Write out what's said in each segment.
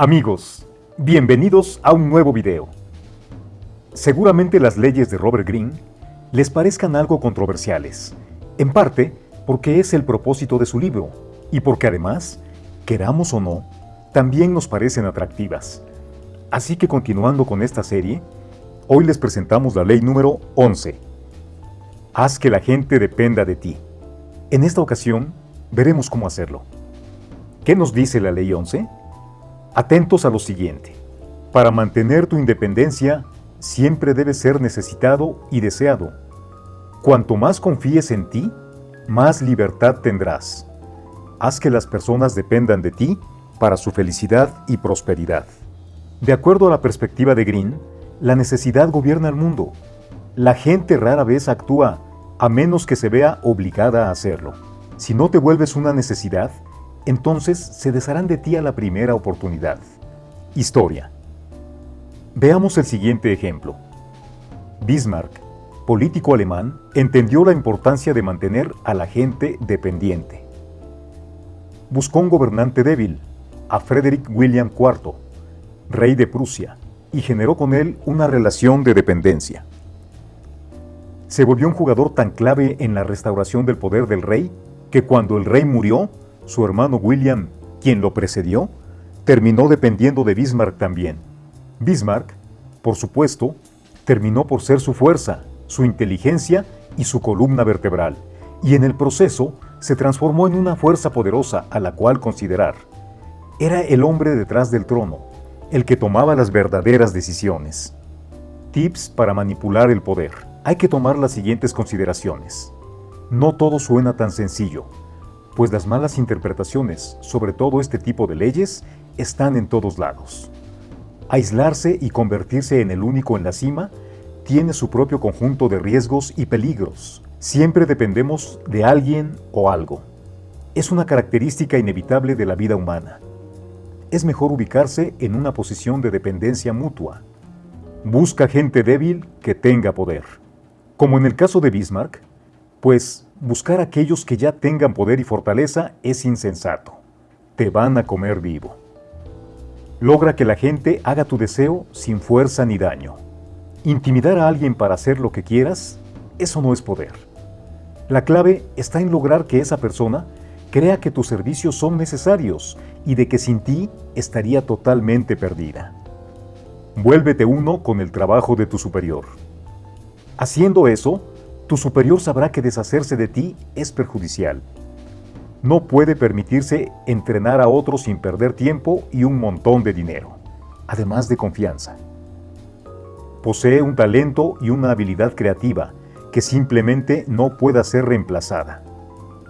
Amigos, bienvenidos a un nuevo video. Seguramente las leyes de Robert Greene les parezcan algo controversiales, en parte porque es el propósito de su libro y porque además, queramos o no, también nos parecen atractivas. Así que continuando con esta serie, hoy les presentamos la ley número 11. Haz que la gente dependa de ti. En esta ocasión, veremos cómo hacerlo. ¿Qué nos dice la ley 11? Atentos a lo siguiente. Para mantener tu independencia, siempre debes ser necesitado y deseado. Cuanto más confíes en ti, más libertad tendrás. Haz que las personas dependan de ti para su felicidad y prosperidad. De acuerdo a la perspectiva de Green, la necesidad gobierna el mundo. La gente rara vez actúa a menos que se vea obligada a hacerlo. Si no te vuelves una necesidad, entonces se desharán de ti a la primera oportunidad. Historia. Veamos el siguiente ejemplo. Bismarck, político alemán, entendió la importancia de mantener a la gente dependiente. Buscó un gobernante débil, a Frederick William IV, rey de Prusia, y generó con él una relación de dependencia. Se volvió un jugador tan clave en la restauración del poder del rey que cuando el rey murió, su hermano William, quien lo precedió, terminó dependiendo de Bismarck también. Bismarck, por supuesto, terminó por ser su fuerza, su inteligencia y su columna vertebral, y en el proceso se transformó en una fuerza poderosa a la cual considerar. Era el hombre detrás del trono, el que tomaba las verdaderas decisiones. Tips para manipular el poder. Hay que tomar las siguientes consideraciones. No todo suena tan sencillo, pues las malas interpretaciones sobre todo este tipo de leyes están en todos lados. Aislarse y convertirse en el único en la cima tiene su propio conjunto de riesgos y peligros. Siempre dependemos de alguien o algo. Es una característica inevitable de la vida humana. Es mejor ubicarse en una posición de dependencia mutua. Busca gente débil que tenga poder. Como en el caso de Bismarck, pues buscar a aquellos que ya tengan poder y fortaleza es insensato. Te van a comer vivo. Logra que la gente haga tu deseo sin fuerza ni daño. Intimidar a alguien para hacer lo que quieras, eso no es poder. La clave está en lograr que esa persona crea que tus servicios son necesarios y de que sin ti estaría totalmente perdida. Vuélvete uno con el trabajo de tu superior. Haciendo eso, tu superior sabrá que deshacerse de ti es perjudicial. No puede permitirse entrenar a otros sin perder tiempo y un montón de dinero, además de confianza. Posee un talento y una habilidad creativa que simplemente no pueda ser reemplazada.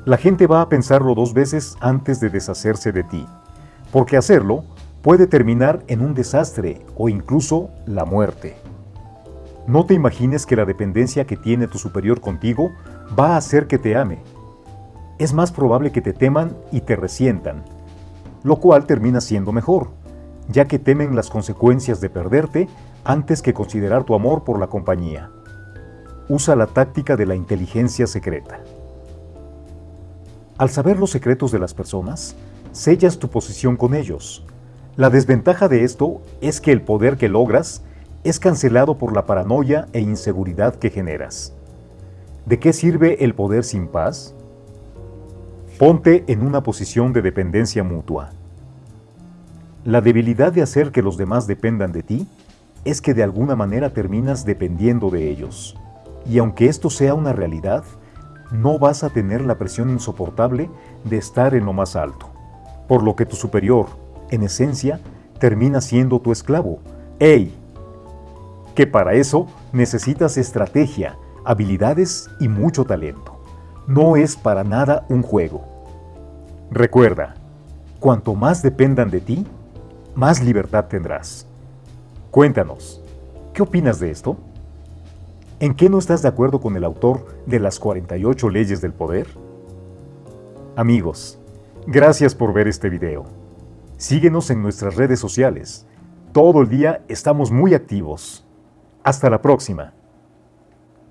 La gente va a pensarlo dos veces antes de deshacerse de ti, porque hacerlo puede terminar en un desastre o incluso la muerte. No te imagines que la dependencia que tiene tu superior contigo va a hacer que te ame. Es más probable que te teman y te resientan, lo cual termina siendo mejor, ya que temen las consecuencias de perderte antes que considerar tu amor por la compañía. Usa la táctica de la inteligencia secreta. Al saber los secretos de las personas, sellas tu posición con ellos. La desventaja de esto es que el poder que logras es cancelado por la paranoia e inseguridad que generas. ¿De qué sirve el poder sin paz? Ponte en una posición de dependencia mutua. La debilidad de hacer que los demás dependan de ti es que de alguna manera terminas dependiendo de ellos. Y aunque esto sea una realidad, no vas a tener la presión insoportable de estar en lo más alto. Por lo que tu superior, en esencia, termina siendo tu esclavo. ¡Ey! Que para eso necesitas estrategia, habilidades y mucho talento. No es para nada un juego. Recuerda, cuanto más dependan de ti, más libertad tendrás. Cuéntanos, ¿qué opinas de esto? ¿En qué no estás de acuerdo con el autor de las 48 leyes del poder? Amigos, gracias por ver este video. Síguenos en nuestras redes sociales. Todo el día estamos muy activos. Hasta la próxima.